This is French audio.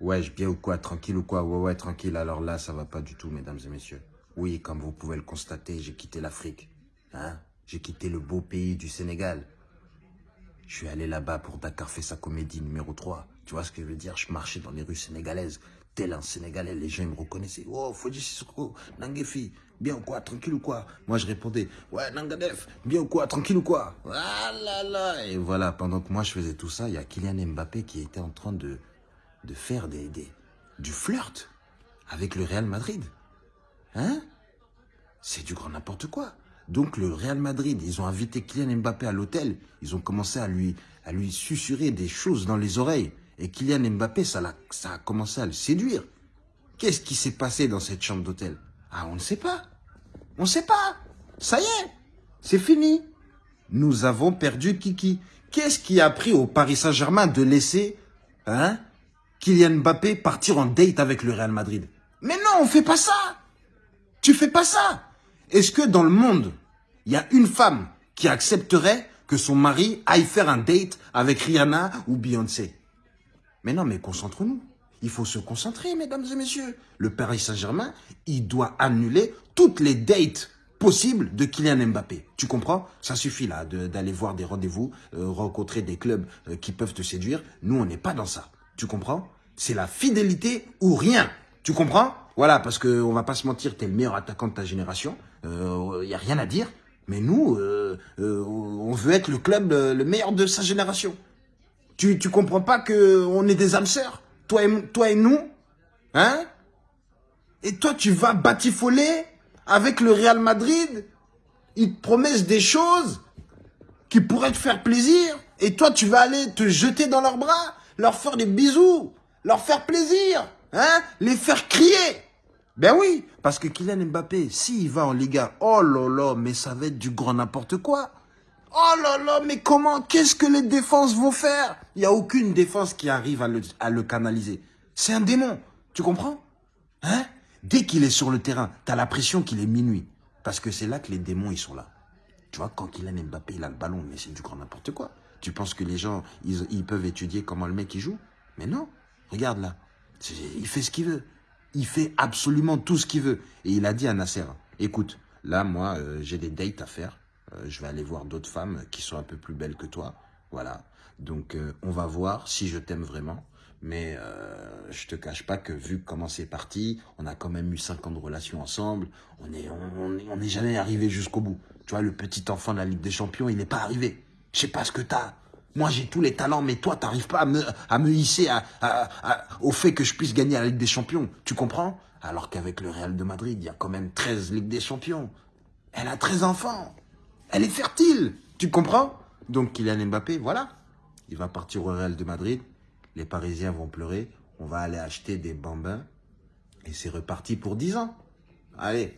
Ouais, je bien ou quoi Tranquille ou quoi? Ouais, ouais, tranquille. Alors là, ça va pas du tout, mesdames et messieurs. Oui, comme vous pouvez le constater, j'ai quitté l'Afrique. Hein? J'ai quitté le beau pays du Sénégal. Je suis allé là-bas pour Dakar fait sa comédie numéro 3. Tu vois ce que je veux dire? Je marchais dans les rues sénégalaises. Tel un Sénégalais, les gens ils me reconnaissaient. Oh, Fodji Sissoko, Nangefi, bien ou quoi Tranquille ou quoi? Moi je répondais, ouais, Nangadef, bien ou quoi Tranquille ou quoi? Ah là là Et voilà, pendant que moi je faisais tout ça, il y a Kylian Mbappé qui était en train de de faire des, des, du flirt avec le Real Madrid. Hein? C'est du grand n'importe quoi. Donc le Real Madrid, ils ont invité Kylian Mbappé à l'hôtel. Ils ont commencé à lui, à lui susurrer des choses dans les oreilles. Et Kylian Mbappé, ça a, ça a commencé à le séduire. Qu'est-ce qui s'est passé dans cette chambre d'hôtel? Ah, on ne sait pas. On ne sait pas. Ça y est, c'est fini. Nous avons perdu Kiki. Qu'est-ce qui a pris au Paris Saint-Germain de laisser hein, Kylian Mbappé partir en date avec le Real Madrid. Mais non, on fait pas ça. Tu fais pas ça. Est-ce que dans le monde, il y a une femme qui accepterait que son mari aille faire un date avec Rihanna ou Beyoncé? Mais non, mais concentrons-nous. Il faut se concentrer, mesdames et messieurs. Le Paris Saint-Germain, il doit annuler toutes les dates possibles de Kylian Mbappé. Tu comprends? Ça suffit là d'aller voir des rendez-vous, euh, rencontrer des clubs euh, qui peuvent te séduire. Nous, on n'est pas dans ça. Tu comprends? C'est la fidélité ou rien. Tu comprends? Voilà, parce qu'on va pas se mentir, tu es le meilleur attaquant de ta génération. Il euh, n'y a rien à dire. Mais nous, euh, euh, on veut être le club le meilleur de sa génération. Tu, tu comprends pas qu'on est des âmes sœurs toi et, toi et nous Hein? Et toi, tu vas batifoler avec le Real Madrid? Ils te promettent des choses qui pourraient te faire plaisir. Et toi, tu vas aller te jeter dans leurs bras leur faire des bisous, leur faire plaisir, hein, les faire crier. Ben oui, parce que Kylian Mbappé, s'il va en Liga, oh là là, mais ça va être du grand n'importe quoi. Oh là là, mais comment, qu'est-ce que les défenses vont faire? Il n'y a aucune défense qui arrive à le, à le canaliser. C'est un démon, tu comprends? Hein? Dès qu'il est sur le terrain, tu as l'impression qu'il est minuit. Parce que c'est là que les démons, ils sont là. Tu vois, quand Kylian Mbappé, il a le ballon, mais c'est du grand n'importe quoi. Tu penses que les gens, ils, peuvent étudier comment le mec il joue? Mais non, regarde là. Il fait ce qu'il veut. Il fait absolument tout ce qu'il veut. Et il a dit à Nasser, écoute, là, moi, euh, j'ai des dates à faire. Euh, je vais aller voir d'autres femmes qui sont un peu plus belles que toi. Voilà. Donc, euh, on va voir si je t'aime vraiment. Mais euh, je te cache pas que vu comment c'est parti, on a quand même eu cinq ans de relation ensemble. On n'est on, est jamais arrivé jusqu'au bout. Tu vois, le petit enfant de la Ligue des Champions, il n'est pas arrivé. Je sais pas ce que t'as. Moi, j'ai tous les talents, mais toi, t'arrives pas à me, hisser au fait que je puisse gagner la Ligue des Champions. Tu comprends? Alors qu'avec le Real de Madrid, il y a quand même 13 Ligues des Champions. Elle a 13 enfants. Elle est fertile. Tu comprends? Donc, Kylian Mbappé, voilà. Il va partir au Real de Madrid. Les Parisiens vont pleurer. On va aller acheter des bambins. Et c'est reparti pour 10 ans. Allez,